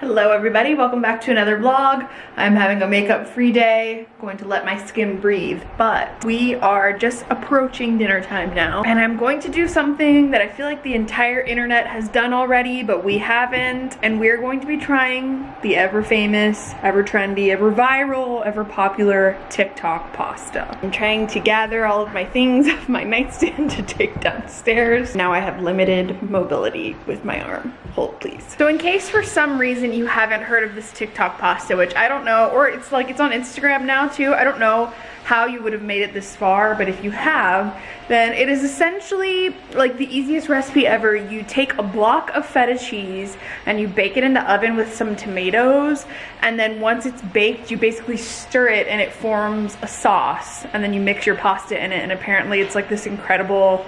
Hello everybody, welcome back to another vlog. I'm having a makeup free day, going to let my skin breathe, but we are just approaching dinner time now. And I'm going to do something that I feel like the entire internet has done already, but we haven't. And we're going to be trying the ever famous, ever trendy, ever viral, ever popular TikTok pasta. I'm trying to gather all of my things off my nightstand to take downstairs. Now I have limited mobility with my arm. Hold please. So in case for some reason you haven't heard of this TikTok pasta, which I don't know, or it's like it's on Instagram now too. I don't know how you would have made it this far, but if you have, then it is essentially like the easiest recipe ever. You take a block of feta cheese and you bake it in the oven with some tomatoes, and then once it's baked, you basically stir it and it forms a sauce, and then you mix your pasta in it, and apparently it's like this incredible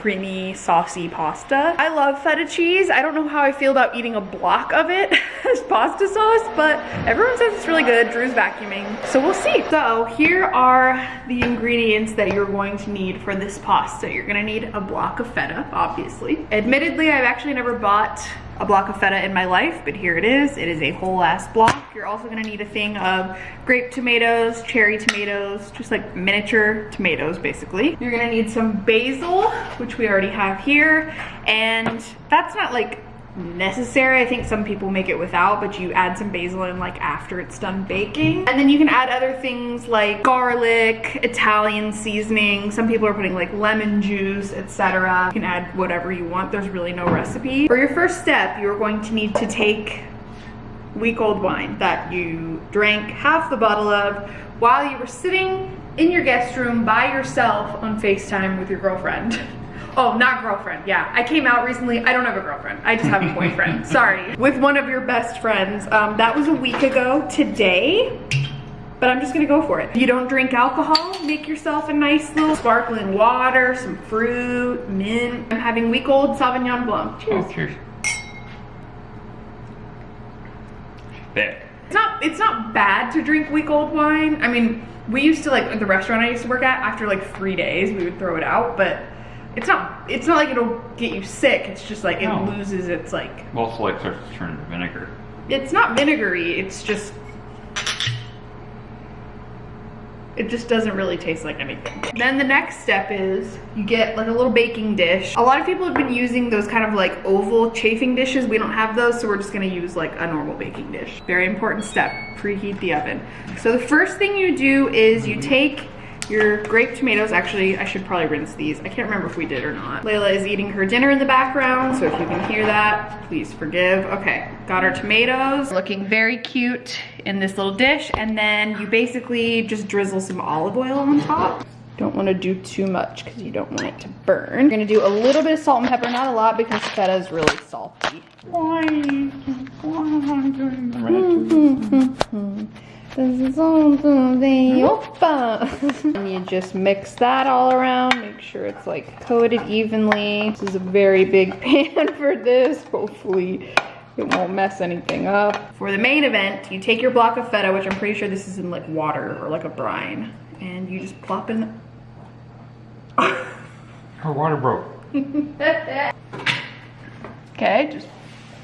creamy, saucy pasta. I love feta cheese. I don't know how I feel about eating a block of it as pasta sauce, but everyone says it's really good. Drew's vacuuming, so we'll see. So here are the ingredients that you're going to need for this pasta. You're gonna need a block of feta, obviously. Admittedly, I've actually never bought a block of feta in my life, but here it is. It is a whole ass block. You're also gonna need a thing of grape tomatoes, cherry tomatoes, just like miniature tomatoes, basically. You're gonna need some basil, which we already have here, and that's not like necessary. I think some people make it without, but you add some basil in like after it's done baking. And then you can add other things like garlic, Italian seasoning. Some people are putting like lemon juice, etc. You can add whatever you want. There's really no recipe. For your first step, you're going to need to take week old wine that you drank half the bottle of while you were sitting in your guest room by yourself on FaceTime with your girlfriend. Oh, not girlfriend. Yeah, I came out recently. I don't have a girlfriend. I just have a boyfriend. Sorry. With one of your best friends. Um, that was a week ago today but I'm just gonna go for it. You don't drink alcohol, make yourself a nice little sparkling water, some fruit, mint. I'm having week old Sauvignon Blanc. Cheers. Oh, cheers. Thick. It's not, it's not bad to drink week old wine. I mean, we used to like, at the restaurant I used to work at, after like three days, we would throw it out, but it's not it's not like it'll get you sick it's just like it no. loses its like also like starts to turn into vinegar it's not vinegary it's just it just doesn't really taste like anything. Then the next step is you get like a little baking dish. A lot of people have been using those kind of like oval chafing dishes. We don't have those, so we're just gonna use like a normal baking dish. Very important step, preheat the oven. So the first thing you do is you mm-hmm. take your grape tomatoes, actually, I should probably rinse these. I can't remember if we did or not. Layla is eating her dinner in the background, so if you can hear that, please forgive. Okay, got our tomatoes. Looking very cute in this little dish, and then you basically just drizzle some olive oil on top. Don't want to do too much because you don't want it to burn. You're gonna do a little bit of salt and pepper, not a lot because feta is really salty. Why? Why this and you just mix that all around. Make sure it's like coated evenly. This is a very big pan for this. Hopefully it won't mess anything up. For the main event, you take your block of feta, which I'm pretty sure this is in like water or like a brine, and you just plop in. Her water broke. okay, just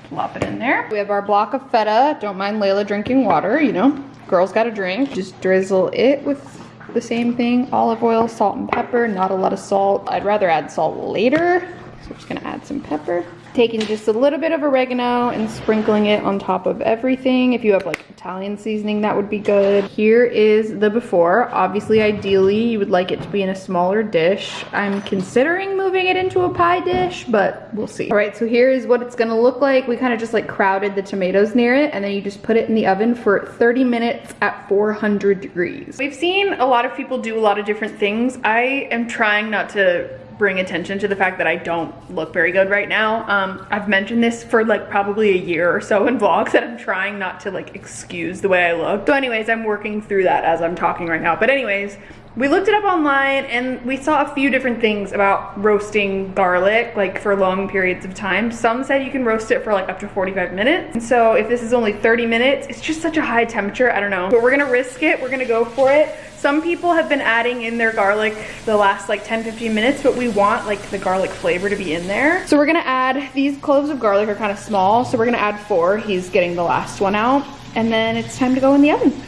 plop it in there. We have our block of feta. Don't mind Layla drinking water, you know girls got a drink. Just drizzle it with the same thing, olive oil, salt and pepper, not a lot of salt. I'd rather add salt later, so I'm just gonna add some pepper taking just a little bit of oregano and sprinkling it on top of everything. If you have like Italian seasoning, that would be good. Here is the before. Obviously, ideally, you would like it to be in a smaller dish. I'm considering moving it into a pie dish, but we'll see. All right, so here is what it's gonna look like. We kind of just like crowded the tomatoes near it and then you just put it in the oven for 30 minutes at 400 degrees. We've seen a lot of people do a lot of different things. I am trying not to bring attention to the fact that I don't look very good right now. Um, I've mentioned this for like probably a year or so in vlogs that I'm trying not to like excuse the way I look. So anyways, I'm working through that as I'm talking right now. But anyways, We looked it up online and we saw a few different things about roasting garlic, like for long periods of time. Some said you can roast it for like up to 45 minutes. And so if this is only 30 minutes, it's just such a high temperature, I don't know. But we're gonna risk it, we're gonna go for it. Some people have been adding in their garlic the last like 10, 15 minutes, but we want like the garlic flavor to be in there. So we're gonna add, these cloves of garlic are kind of small, so we're gonna add four. He's getting the last one out. And then it's time to go in the oven.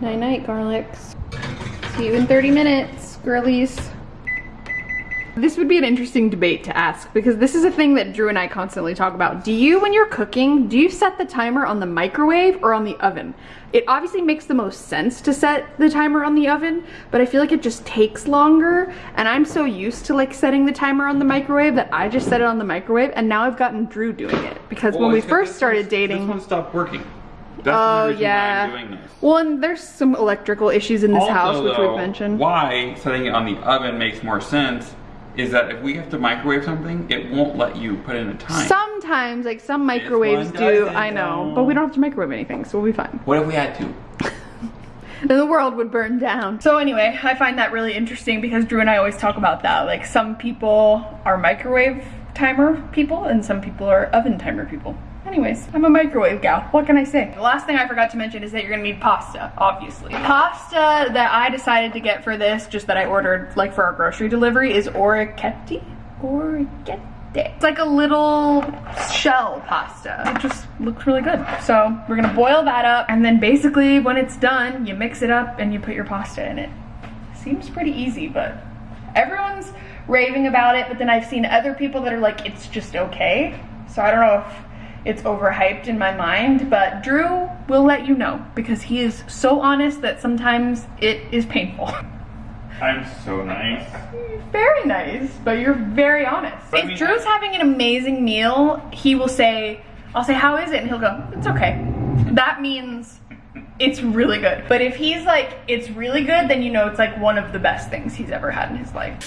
Night night, garlics. See you in 30 minutes, girlies. This would be an interesting debate to ask because this is a thing that Drew and I constantly talk about. Do you, when you're cooking, do you set the timer on the microwave or on the oven? It obviously makes the most sense to set the timer on the oven, but I feel like it just takes longer and I'm so used to like setting the timer on the microwave that I just set it on the microwave and now I've gotten Drew doing it because Well, when we first this started one- dating. This one stopped working. That's Oh reason yeah. why I'm doing this. Well, and there's some electrical issues in this Also, house, which though, we've mentioned. Why setting it on the oven makes more sense is that if we have to microwave something, it won't let you put in a time. Sometimes, like some microwaves do, I know, but we don't have to microwave anything, so we'll be fine. what if we had to? Then the world would burn down. So anyway, I find that really interesting because Drew and I always talk about that. Like some people are microwave timer people and some people are oven timer people. Anyways, I'm a microwave gal. What can I say? The last thing I forgot to mention is that you're gonna need pasta, obviously. Pasta that I decided to get for this, just that I ordered like for our grocery delivery, is orecchiette. Orecchiette. It's like a little shell pasta. It just looks really good. So we're gonna boil that up and then basically when it's done, you mix it up and you put your pasta in it. Seems pretty easy, but everyone's raving about it, but then I've seen other people that are like, it's just okay. So I don't know if it's overhyped in my mind, but Drew will let you know because he is so honest that sometimes it is painful. I'm so nice. very nice, but you're very honest. But I if mean, Drew's having an amazing meal, he will say, I'll say, how is it? And he'll go, it's okay. That means it's really good. But if he's like, it's really good, then you know it's like one of the best things he's ever had in his life.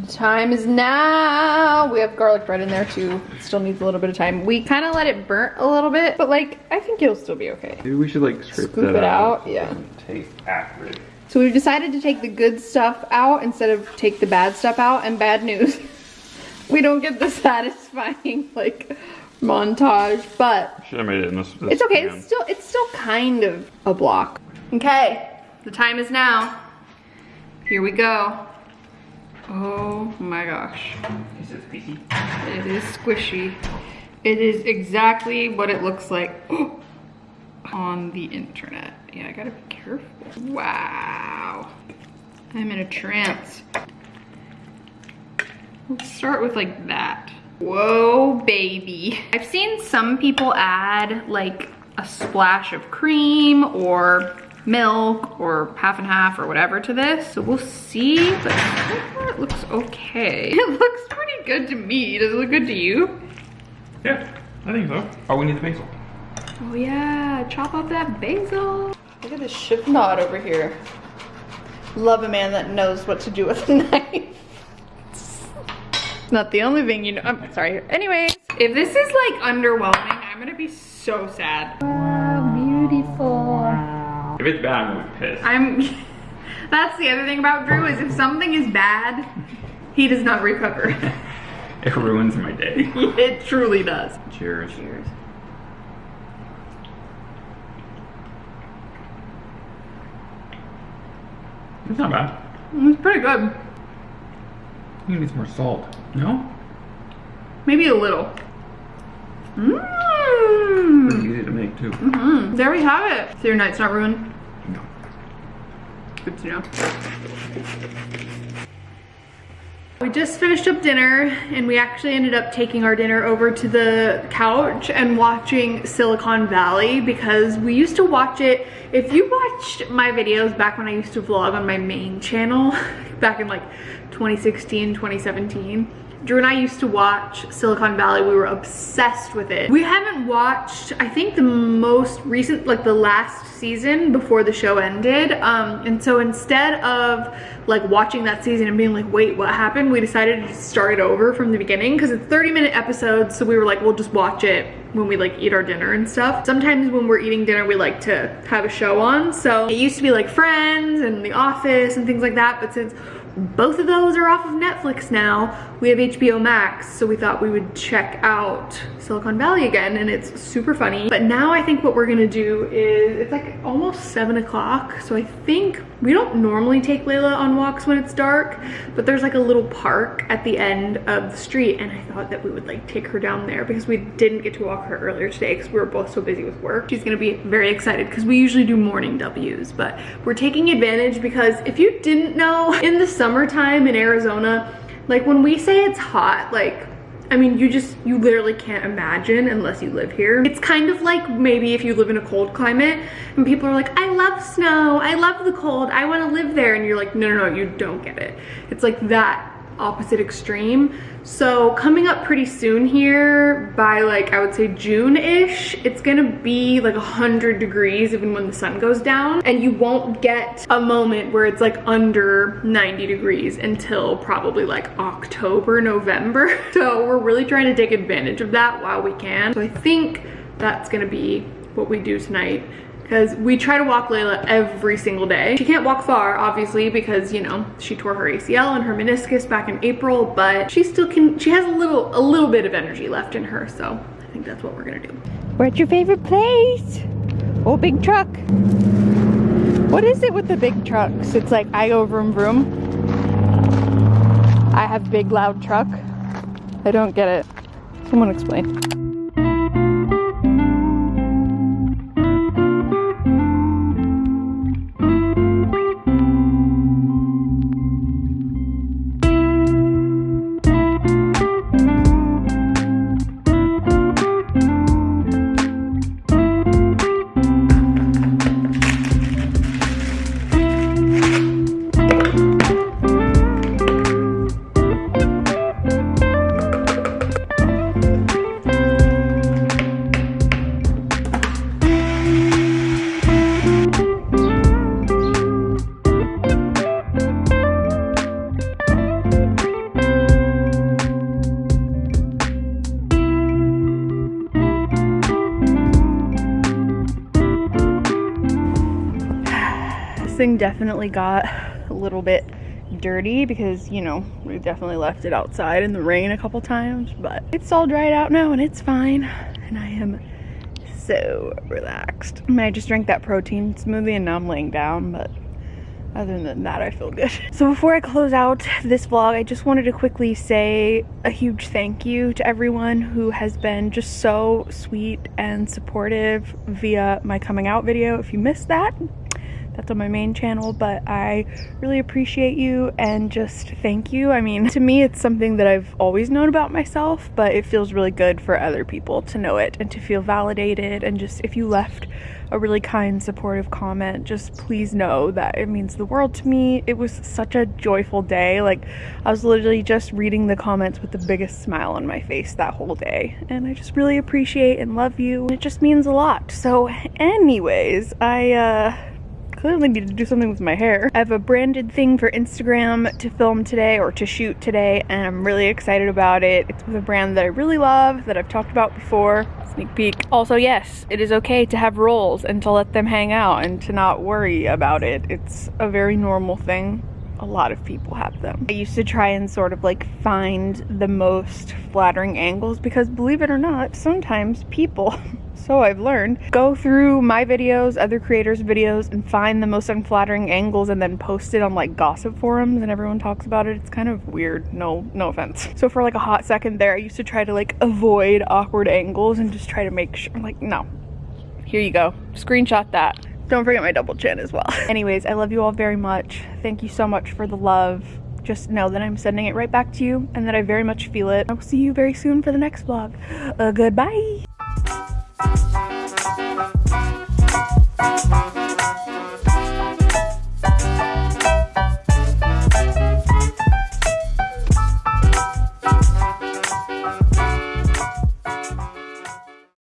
The time is now. We have garlic bread in there too. It still needs a little bit of time. We kind of let it burn a little bit, but like, I think it'll still be okay. Maybe we should like scrape Scoop it out, so it yeah. Taste acrid. So we've decided to take the good stuff out instead of take the bad stuff out and bad news. we don't get the satisfying like montage, but Should have made it in this. this it's okay. pan. It's still it's still kind of a block. Okay, the time is now. Here we go. Oh my gosh. Is it spicy? It is squishy. It is exactly what it looks like on the internet. Yeah, I gotta be careful. Wow. I'm in a trance. Let's start with like that. Whoa, baby. I've seen some people add like a splash of cream or milk or half and half or whatever to this. So we'll see, but so far it looks okay. It looks pretty good to me. Does it look good to you? Yeah, I think so. Oh, we need the basil. Oh yeah, chop up that basil. Look at this chef knot over here. Love a man that knows what to do with a knife. Not the only thing you know. I'm sorry. Anyways, if this is like underwhelming, I'm gonna be so sad. Wow, beautiful. If it's bad, I'm gonna be pissed. I'm. That's the other thing about Drew is if something is bad, he does not recover. It ruins my day. it truly does. Cheers. Cheers. It's not bad. Mm, it's pretty good. You need some more salt. No? Maybe a little. Mmm. Easy to make too. Mm, there we have it. So your night's not ruined? No. Good to know. We just finished up dinner and we actually ended up taking our dinner over to the couch and watching Silicon Valley because we used to watch it. If you watched my videos back when I used to vlog on my main channel back in like 2016, 2017, Drew and I used to watch Silicon Valley. We were obsessed with it. We haven't watched, I think the most recent, like the last season before the show ended. Um, and so instead of like watching that season and being like, wait, what happened? We decided to start it over from the beginning because it's 30 minute episodes. So we were like, we'll just watch it when we like eat our dinner and stuff. Sometimes when we're eating dinner, we like to have a show on. So it used to be like Friends and The Office and things like that. But since both of those are off of Netflix now. We have HBO Max, so we thought we would check out Silicon Valley again, and it's super funny. But now I think what we're gonna do is, it's like almost seven o'clock, so I think we don't normally take Layla on walks when it's dark, but there's like a little park at the end of the street, and I thought that we would like take her down there because we didn't get to walk her earlier today because we were both so busy with work. She's gonna be very excited because we usually do morning W's, but we're taking advantage because if you didn't know, in the summertime in Arizona, like when we say it's hot, like I mean, you just, you literally can't imagine unless you live here. It's kind of like maybe if you live in a cold climate and people are like, I love snow, I love the cold, I wanna live there. And you're like, no, no, no, you don't get it. It's like that opposite extreme. So coming up pretty soon here by like, I would say June-ish, it's gonna be like 100 degrees even when the sun goes down. And you won't get a moment where it's like under 90 degrees until probably like October, November. So we're really trying to take advantage of that while we can. So I think that's gonna be what we do tonight because we try to walk Layla every single day. She can't walk far, obviously, because, you know, she tore her ACL and her meniscus back in April, but she still can, she has a little, a little bit of energy left in her, so I think that's what we're gonna do. We're at your favorite place. Oh, big truck. What is it with the big trucks? It's like I go vroom vroom. I have big loud truck. I don't get it. Someone explain. Thing definitely got a little bit dirty because you know we definitely left it outside in the rain a couple times but it's all dried out now and it's fine. And I am so relaxed. I mean I just drank that protein smoothie and now I'm laying down but other than that I feel good. So before I close out this vlog I just wanted to quickly say a huge thank you to everyone who has been just so sweet and supportive via my coming out video if you missed that that's on my main channel but I really appreciate you and just thank you. I mean to me it's something that I've always known about myself but it feels really good for other people to know it and to feel validated. And just if you left a really kind supportive comment just please know that it means the world to me. It was such a joyful day. Like I was literally just reading the comments with the biggest smile on my face that whole day. And I just really appreciate and love you. It just means a lot. So anyways I uh clearly need to do something with my hair. I have a branded thing for Instagram to film today or to shoot today and I'm really excited about it. It's with a brand that I really love that I've talked about before. Sneak peek. Also, yes, it is okay to have rolls and to let them hang out and to not worry about it. It's a very normal thing a lot of people have them. I used to try and sort of like find the most flattering angles because believe it or not, sometimes people so I've learned. Go through my videos, other creators' videos, and find the most unflattering angles and then post it on like gossip forums and everyone talks about it. It's kind of weird, no, no offense. So for like a hot second there, I used to try to like avoid awkward angles and just try to make sure, like, no, here you go, screenshot that. Don't forget my double chin as well. Anyways, I love you all very much. Thank you so much for the love. Just know that I'm sending it right back to you and that I very much feel it. I will see you very soon for the next vlog. Uh, goodbye.